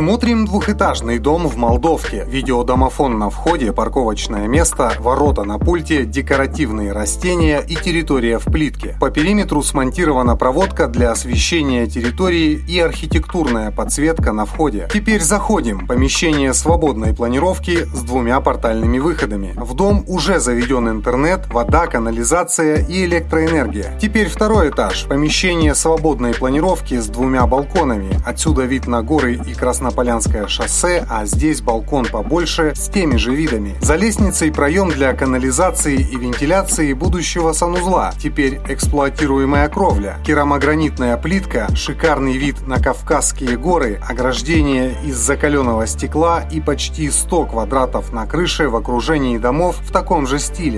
Смотрим двухэтажный дом в Молдовке. Видеодомофон на входе, парковочное место, ворота на пульте, декоративные растения и территория в плитке. По периметру смонтирована проводка для освещения территории и архитектурная подсветка на входе. Теперь заходим. Помещение свободной планировки с двумя портальными выходами. В дом уже заведен интернет, вода, канализация и электроэнергия. Теперь второй этаж. Помещение свободной планировки с двумя балконами. Отсюда вид на горы и красота Краснополянское шоссе, а здесь балкон побольше с теми же видами. За лестницей проем для канализации и вентиляции будущего санузла. Теперь эксплуатируемая кровля. Керамогранитная плитка, шикарный вид на Кавказские горы, ограждение из закаленного стекла и почти 100 квадратов на крыше в окружении домов в таком же стиле.